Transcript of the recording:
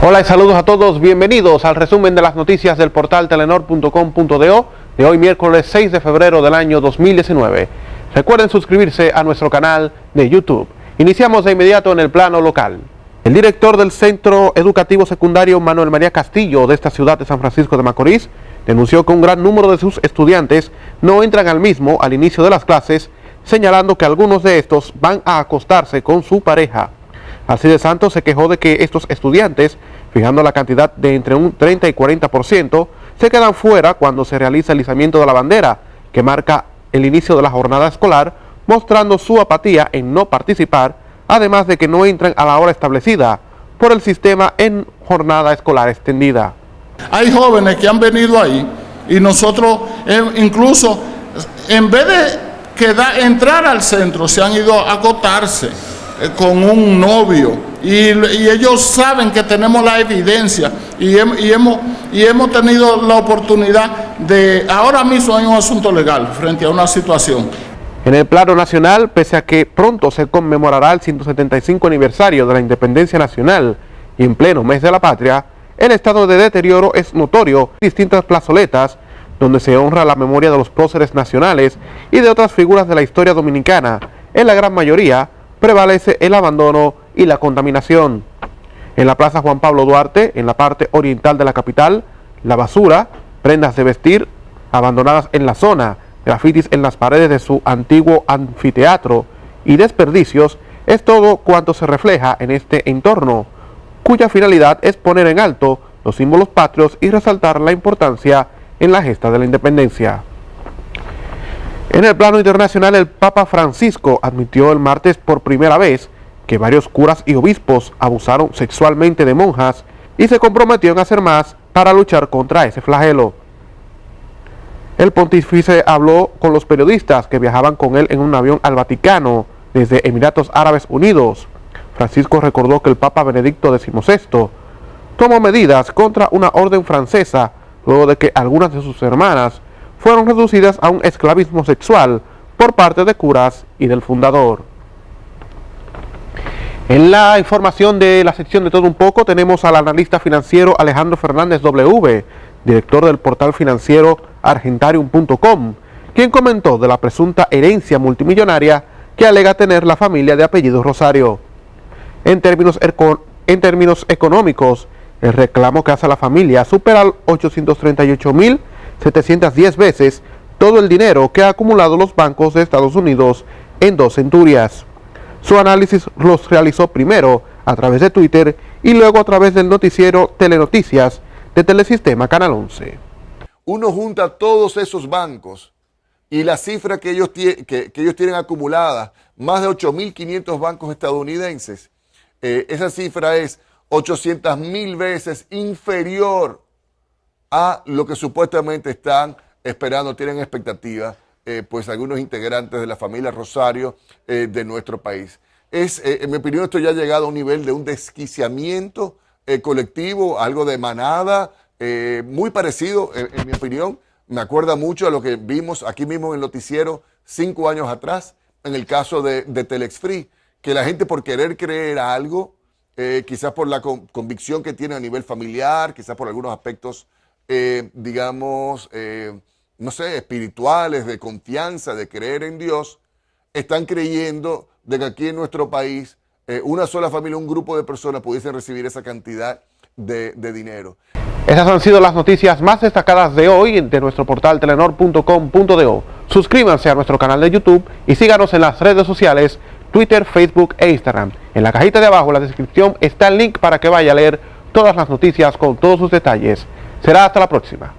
Hola y saludos a todos, bienvenidos al resumen de las noticias del portal telenor.com.do de hoy miércoles 6 de febrero del año 2019. Recuerden suscribirse a nuestro canal de YouTube. Iniciamos de inmediato en el plano local. El director del Centro Educativo Secundario Manuel María Castillo de esta ciudad de San Francisco de Macorís denunció que un gran número de sus estudiantes no entran al mismo al inicio de las clases, señalando que algunos de estos van a acostarse con su pareja. De Santos se quejó de que estos estudiantes fijando la cantidad de entre un 30 y 40%, se quedan fuera cuando se realiza el izamiento de la bandera, que marca el inicio de la jornada escolar, mostrando su apatía en no participar, además de que no entran a la hora establecida por el sistema en jornada escolar extendida. Hay jóvenes que han venido ahí y nosotros eh, incluso en vez de quedar, entrar al centro se han ido a acotarse con un novio y, ellos saben que tenemos la evidencia y, hemos, y hemos tenido la oportunidad de, ahora mismo hay un asunto legal frente a una situación. En el plano nacional, pese a que pronto se conmemorará el 175 aniversario de la independencia nacional y en pleno mes de la patria, el estado de deterioro es notorio en distintas plazoletas donde se honra la memoria de los próceres nacionales y de otras figuras de la historia dominicana, en la gran mayoría prevalece el abandono y la contaminación. En la Plaza Juan Pablo Duarte, en la parte oriental de la capital, la basura, prendas de vestir abandonadas en la zona, grafitis en las paredes de su antiguo anfiteatro y desperdicios es todo cuanto se refleja en este entorno, cuya finalidad es poner en alto los símbolos patrios y resaltar la importancia en la gesta de la independencia. En el plano internacional, el Papa Francisco admitió el martes por primera vez que varios curas y obispos abusaron sexualmente de monjas y se comprometió en hacer más para luchar contra ese flagelo. El pontífice habló con los periodistas que viajaban con él en un avión al Vaticano desde Emiratos Árabes Unidos. Francisco recordó que el Papa Benedicto XVI tomó medidas contra una orden francesa luego de que algunas de sus hermanas fueron reducidas a un esclavismo sexual por parte de curas y del fundador. En la información de la sección de todo un poco tenemos al analista financiero Alejandro Fernández W, director del portal financiero argentarium.com, quien comentó de la presunta herencia multimillonaria que alega tener la familia de apellido Rosario. En términos, económicos, el reclamo que hace la familia supera 838 mil 710 veces todo el dinero que ha acumulado los bancos de Estados Unidos en dos centurias. Su análisis los realizó primero a través de Twitter y luego a través del noticiero Telenoticias de Telesistema Canal 11. Uno junta todos esos bancos y la cifra que ellos, que, ellos tienen acumulada, más de 8.500 bancos estadounidenses, eh, esa cifra es 800 mil veces inferior a lo que supuestamente están esperando, tienen expectativas, eh, pues algunos integrantes de la familia Rosario eh, de nuestro país. Es, eh, en mi opinión, esto ya ha llegado a un nivel de un desquiciamiento colectivo, algo de manada, muy parecido, en mi opinión, me acuerda mucho a lo que vimos aquí mismo en el noticiero cinco años atrás, en el caso de, de Telex Free, que la gente por querer creer algo, quizás por la convicción que tiene a nivel familiar, quizás por algunos aspectos eh, digamos, eh, no sé, espirituales, de confianza, de creer en Dios, están creyendo de que aquí en nuestro país eh, una sola familia, un grupo de personas pudiesen recibir esa cantidad de, dinero. Esas han sido las noticias más destacadas de hoy de nuestro portal telenor.com.do. Suscríbanse a nuestro canal de YouTube y síganos en las redes sociales Twitter, Facebook e Instagram. En la cajita de abajo, en la descripción, está el link para que vaya a leer todas las noticias con todos sus detalles. Será hasta la próxima.